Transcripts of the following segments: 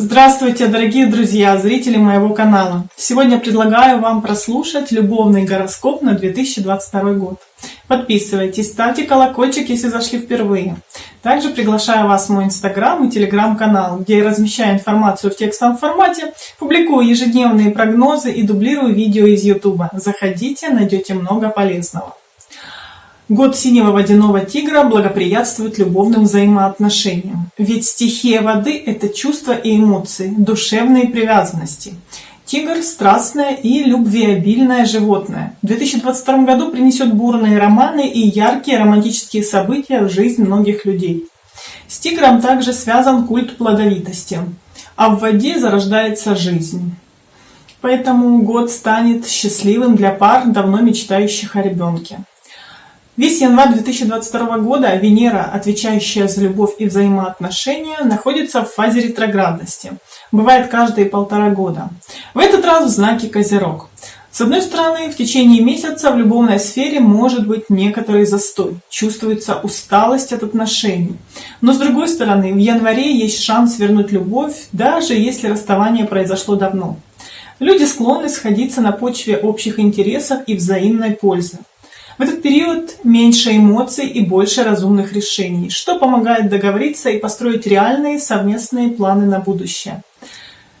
Здравствуйте, дорогие друзья, зрители моего канала! Сегодня предлагаю вам прослушать любовный гороскоп на 2022 год. Подписывайтесь, ставьте колокольчик, если зашли впервые. Также приглашаю вас в мой инстаграм и телеграм-канал, где я размещаю информацию в текстовом формате, публикую ежедневные прогнозы и дублирую видео из ютуба. Заходите, найдете много полезного. Год синего водяного тигра благоприятствует любовным взаимоотношениям. Ведь стихия воды – это чувства и эмоции, душевные привязанности. Тигр – страстное и любвеобильное животное. В 2022 году принесет бурные романы и яркие романтические события в жизнь многих людей. С тигром также связан культ плодовитости, а в воде зарождается жизнь. Поэтому год станет счастливым для пар, давно мечтающих о ребенке. Весь январь 2022 года Венера, отвечающая за любовь и взаимоотношения, находится в фазе ретроградности. Бывает каждые полтора года. В этот раз в знаке Козерог. С одной стороны, в течение месяца в любовной сфере может быть некоторый застой, чувствуется усталость от отношений. Но с другой стороны, в январе есть шанс вернуть любовь, даже если расставание произошло давно. Люди склонны сходиться на почве общих интересов и взаимной пользы. В этот период меньше эмоций и больше разумных решений, что помогает договориться и построить реальные совместные планы на будущее.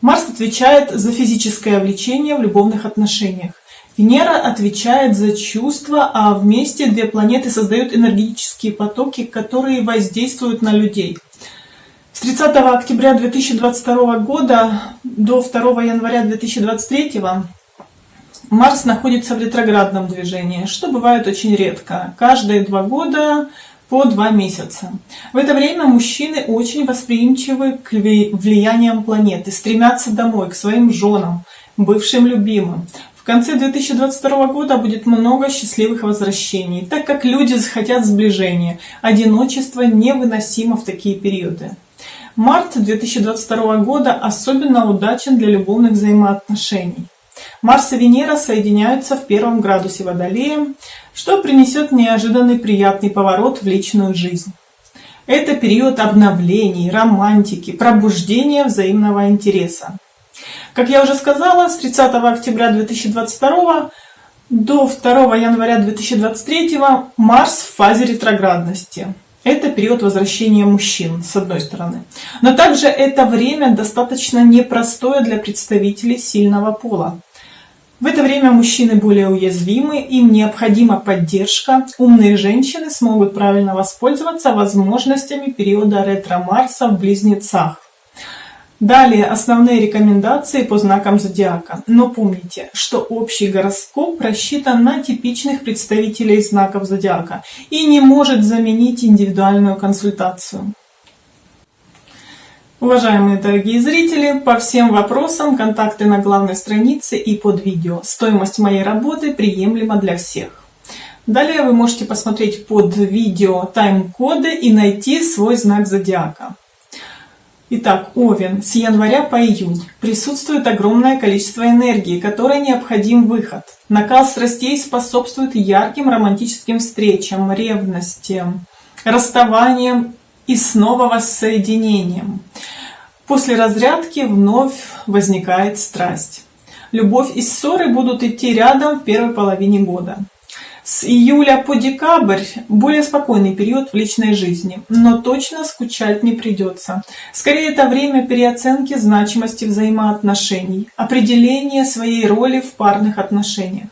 Марс отвечает за физическое влечение в любовных отношениях. Венера отвечает за чувства, а вместе две планеты создают энергетические потоки, которые воздействуют на людей. С 30 октября 2022 года до 2 января 2023 Марс находится в ретроградном движении, что бывает очень редко, каждые два года по два месяца. В это время мужчины очень восприимчивы к влияниям планеты, стремятся домой, к своим женам, бывшим любимым. В конце 2022 года будет много счастливых возвращений, так как люди захотят сближения. Одиночество невыносимо в такие периоды. Март 2022 года особенно удачен для любовных взаимоотношений. Марс и Венера соединяются в первом градусе Водолея, что принесет неожиданный приятный поворот в личную жизнь. Это период обновлений, романтики, пробуждения взаимного интереса. Как я уже сказала, с 30 октября 2022 до 2 января 2023 Марс в фазе ретроградности. Это период возвращения мужчин, с одной стороны. Но также это время достаточно непростое для представителей сильного пола. В это время мужчины более уязвимы, им необходима поддержка. Умные женщины смогут правильно воспользоваться возможностями периода ретро-Марса в Близнецах. Далее основные рекомендации по знакам зодиака. Но помните, что общий гороскоп рассчитан на типичных представителей знаков зодиака и не может заменить индивидуальную консультацию. Уважаемые дорогие зрители, по всем вопросам контакты на главной странице и под видео. Стоимость моей работы приемлема для всех. Далее вы можете посмотреть под видео тайм-коды и найти свой знак зодиака. Итак, Овен, с января по июнь присутствует огромное количество энергии, которой необходим выход. Накал страстей способствует ярким романтическим встречам, ревности, расставаниям и снова воссоединением. После разрядки вновь возникает страсть. Любовь и ссоры будут идти рядом в первой половине года. С июля по декабрь более спокойный период в личной жизни, но точно скучать не придется. Скорее, это время переоценки значимости взаимоотношений, определения своей роли в парных отношениях.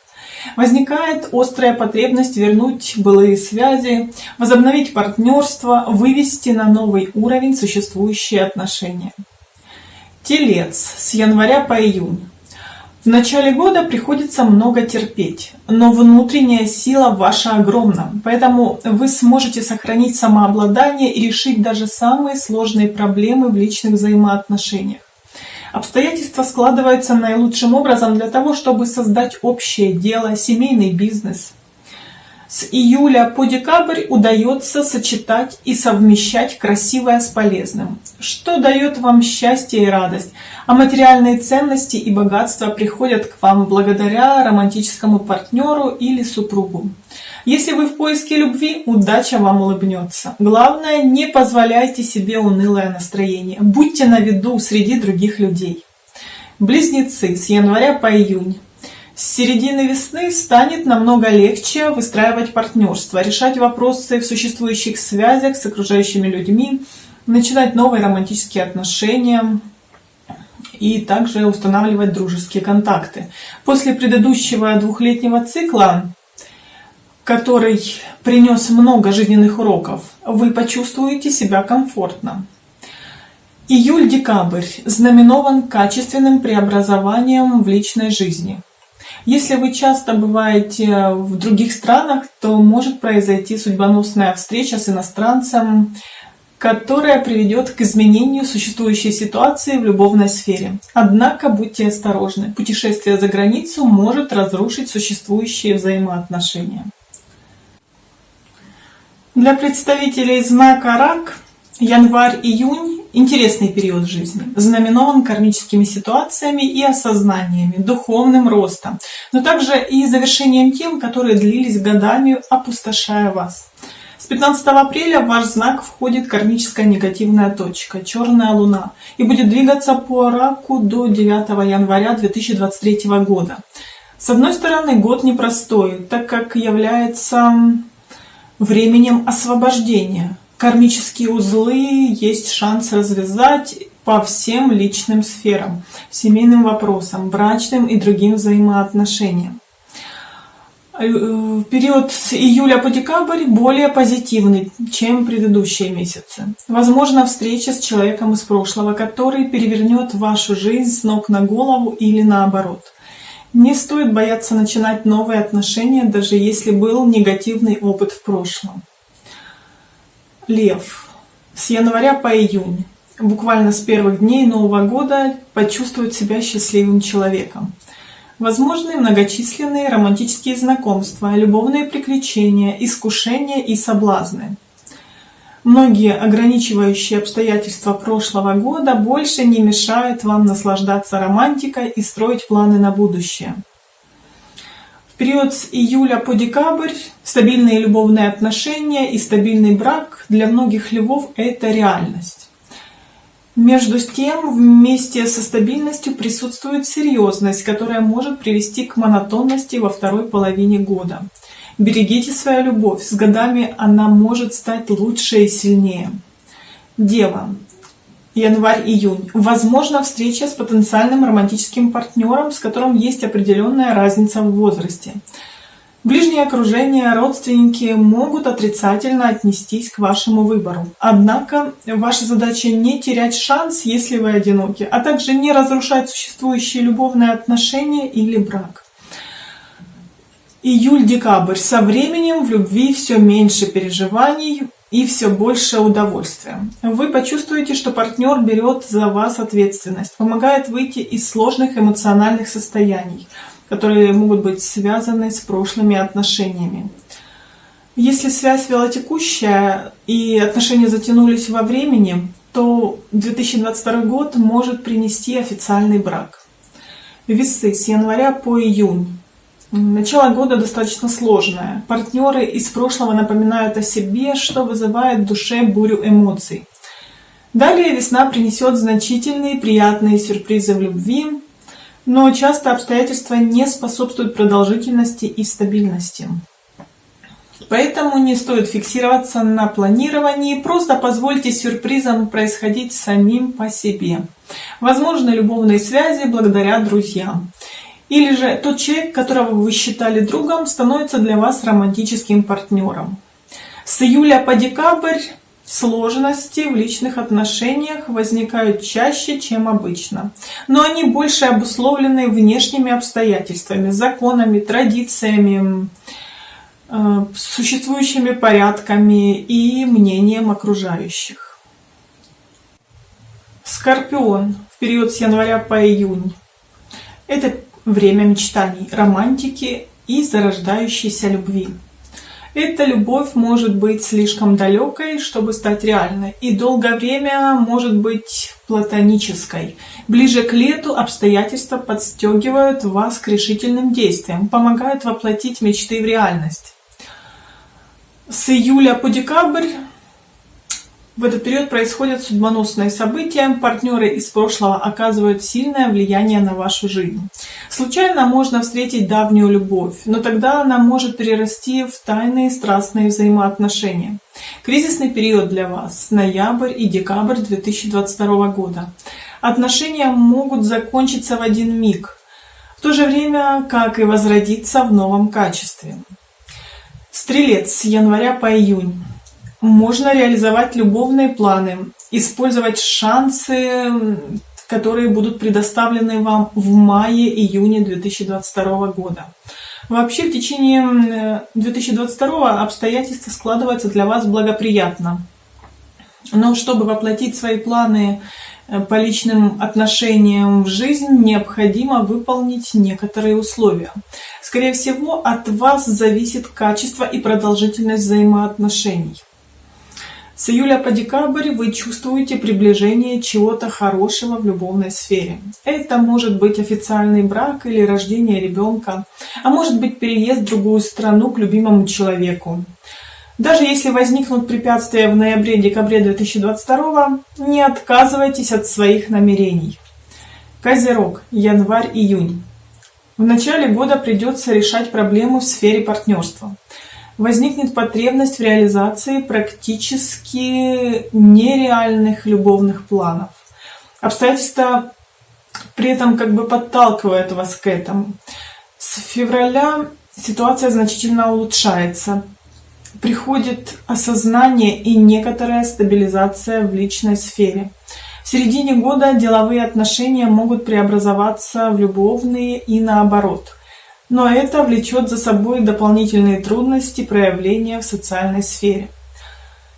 Возникает острая потребность вернуть былые связи, возобновить партнерство, вывести на новый уровень существующие отношения. Телец с января по июнь. В начале года приходится много терпеть, но внутренняя сила ваша огромна, поэтому вы сможете сохранить самообладание и решить даже самые сложные проблемы в личных взаимоотношениях. Обстоятельства складываются наилучшим образом для того, чтобы создать общее дело, семейный бизнес. С июля по декабрь удается сочетать и совмещать красивое с полезным, что дает вам счастье и радость, а материальные ценности и богатства приходят к вам благодаря романтическому партнеру или супругу. Если вы в поиске любви, удача вам улыбнется. Главное, не позволяйте себе унылое настроение. Будьте на виду среди других людей. Близнецы с января по июнь. С середины весны станет намного легче выстраивать партнерство, решать вопросы в существующих связях с окружающими людьми, начинать новые романтические отношения, и также устанавливать дружеские контакты. После предыдущего двухлетнего цикла, который принес много жизненных уроков, вы почувствуете себя комфортно. Июль-декабрь знаменован качественным преобразованием в личной жизни. Если вы часто бываете в других странах, то может произойти судьбоносная встреча с иностранцем, которая приведет к изменению существующей ситуации в любовной сфере. Однако будьте осторожны, путешествие за границу может разрушить существующие взаимоотношения. Для представителей знака Рак январь-июнь – интересный период жизни, знаменован кармическими ситуациями и осознаниями, духовным ростом, но также и завершением тем, которые длились годами, опустошая вас. С 15 апреля в ваш знак входит кармическая негативная точка, черная луна, и будет двигаться по раку до 9 января 2023 года. С одной стороны, год непростой, так как является временем освобождения. Кармические узлы есть шанс развязать по всем личным сферам, семейным вопросам, брачным и другим взаимоотношениям. Э, период с июля по декабрь более позитивный, чем предыдущие месяцы. Возможно, встреча с человеком из прошлого, который перевернет вашу жизнь с ног на голову или наоборот. Не стоит бояться начинать новые отношения, даже если был негативный опыт в прошлом. Лев. С января по июнь, буквально с первых дней Нового года, почувствовать себя счастливым человеком. Возможны многочисленные романтические знакомства, любовные приключения, искушения и соблазны. Многие ограничивающие обстоятельства прошлого года больше не мешают вам наслаждаться романтикой и строить планы на будущее. В период с июля по декабрь стабильные любовные отношения и стабильный брак для многих львов – это реальность. Между тем, вместе со стабильностью присутствует серьезность, которая может привести к монотонности во второй половине года. Берегите свою любовь, с годами она может стать лучше и сильнее. Дева. Январь-июнь. Возможно встреча с потенциальным романтическим партнером, с которым есть определенная разница в возрасте. Ближнее окружение, родственники могут отрицательно отнестись к вашему выбору. Однако ваша задача не терять шанс, если вы одиноки, а также не разрушать существующие любовные отношения или брак. Июль-декабрь. Со временем в любви все меньше переживаний и все больше удовольствия. Вы почувствуете, что партнер берет за вас ответственность, помогает выйти из сложных эмоциональных состояний – которые могут быть связаны с прошлыми отношениями. Если связь велотекущая и отношения затянулись во времени, то 2022 год может принести официальный брак. Весы с января по июнь. Начало года достаточно сложное. Партнеры из прошлого напоминают о себе, что вызывает в душе бурю эмоций. Далее весна принесет значительные приятные сюрпризы в любви, но часто обстоятельства не способствуют продолжительности и стабильности. Поэтому не стоит фиксироваться на планировании, просто позвольте сюрпризам происходить самим по себе. Возможно, любовные связи благодаря друзьям. Или же тот человек, которого вы считали другом, становится для вас романтическим партнером. С июля по декабрь Сложности в личных отношениях возникают чаще, чем обычно, но они больше обусловлены внешними обстоятельствами, законами, традициями, э, существующими порядками и мнением окружающих. Скорпион в период с января по июнь. Это время мечтаний, романтики и зарождающейся любви. Эта любовь может быть слишком далекой, чтобы стать реальной, и долгое время может быть платонической. Ближе к лету обстоятельства подстегивают вас к решительным действиям, помогают воплотить мечты в реальность. С июля по декабрь в этот период происходят судьбоносные события, партнеры из прошлого оказывают сильное влияние на вашу жизнь. Случайно можно встретить давнюю любовь, но тогда она может перерасти в тайные страстные взаимоотношения. Кризисный период для вас – ноябрь и декабрь 2022 года. Отношения могут закончиться в один миг, в то же время, как и возродиться в новом качестве. Стрелец с января по июнь. Можно реализовать любовные планы, использовать шансы, которые будут предоставлены вам в мае-июне 2022 года. Вообще в течение 2022 обстоятельства складываются для вас благоприятно. Но чтобы воплотить свои планы э, по личным отношениям в жизнь, необходимо выполнить некоторые условия. Скорее всего, от вас зависит качество и продолжительность взаимоотношений. С июля по декабрь вы чувствуете приближение чего-то хорошего в любовной сфере. Это может быть официальный брак или рождение ребенка, а может быть переезд в другую страну к любимому человеку. Даже если возникнут препятствия в ноябре-декабре 2022, не отказывайтесь от своих намерений. Козерог, январь-июнь. В начале года придется решать проблемы в сфере партнерства возникнет потребность в реализации практически нереальных любовных планов. Обстоятельства при этом как бы подталкивают вас к этому. С февраля ситуация значительно улучшается. Приходит осознание и некоторая стабилизация в личной сфере. В середине года деловые отношения могут преобразоваться в любовные и наоборот – но это влечет за собой дополнительные трудности проявления в социальной сфере.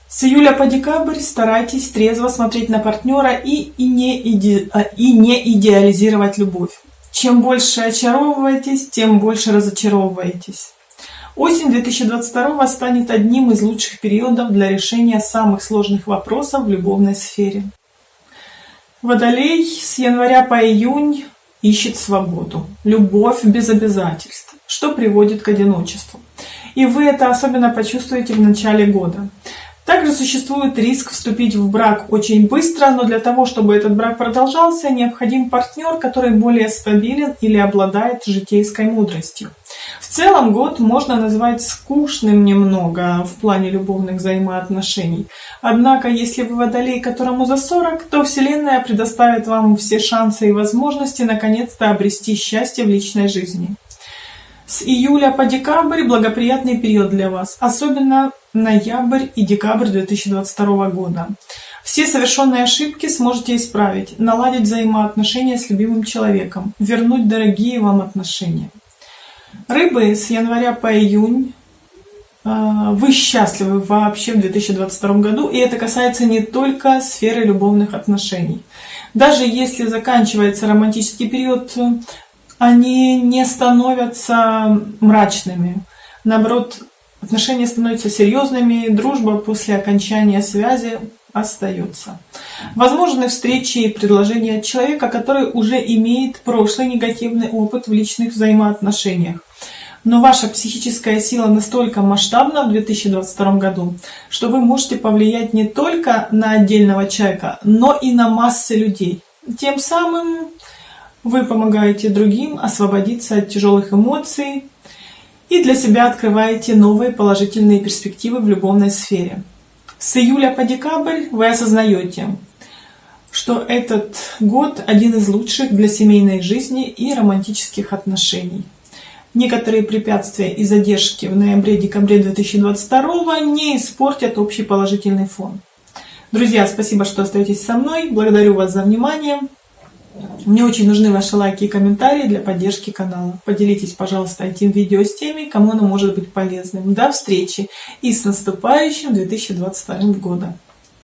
С июля по декабрь старайтесь трезво смотреть на партнера и, и, не, иде, а, и не идеализировать любовь. Чем больше очаровываетесь, тем больше разочаровываетесь. Осень 2022 станет одним из лучших периодов для решения самых сложных вопросов в любовной сфере. Водолей с января по июнь ищет свободу, любовь без обязательств, что приводит к одиночеству. И вы это особенно почувствуете в начале года. Также существует риск вступить в брак очень быстро, но для того, чтобы этот брак продолжался, необходим партнер, который более стабилен или обладает житейской мудростью. В целом год можно назвать скучным немного в плане любовных взаимоотношений. Однако, если вы водолей, которому за 40, то Вселенная предоставит вам все шансы и возможности наконец-то обрести счастье в личной жизни. С июля по декабрь благоприятный период для вас, особенно ноябрь и декабрь 2022 года. Все совершенные ошибки сможете исправить, наладить взаимоотношения с любимым человеком, вернуть дорогие вам отношения. Рыбы с января по июнь а, вы счастливы вообще в 2022 году, и это касается не только сферы любовных отношений. Даже если заканчивается романтический период, они не становятся мрачными. Наоборот, отношения становятся серьезными, дружба после окончания связи остается. Возможны встречи и предложения от человека, который уже имеет прошлый негативный опыт в личных взаимоотношениях. Но ваша психическая сила настолько масштабна в 2022 году, что вы можете повлиять не только на отдельного человека, но и на массы людей. Тем самым вы помогаете другим освободиться от тяжелых эмоций и для себя открываете новые положительные перспективы в любовной сфере. С июля по декабрь вы осознаете, что этот год один из лучших для семейной жизни и романтических отношений. Некоторые препятствия и задержки в ноябре-декабре 2022 не испортят общий положительный фон. Друзья, спасибо, что остаетесь со мной. Благодарю вас за внимание. Мне очень нужны ваши лайки и комментарии для поддержки канала. Поделитесь, пожалуйста, этим видео с теми, кому оно может быть полезным. До встречи и с наступающим 2022 годом!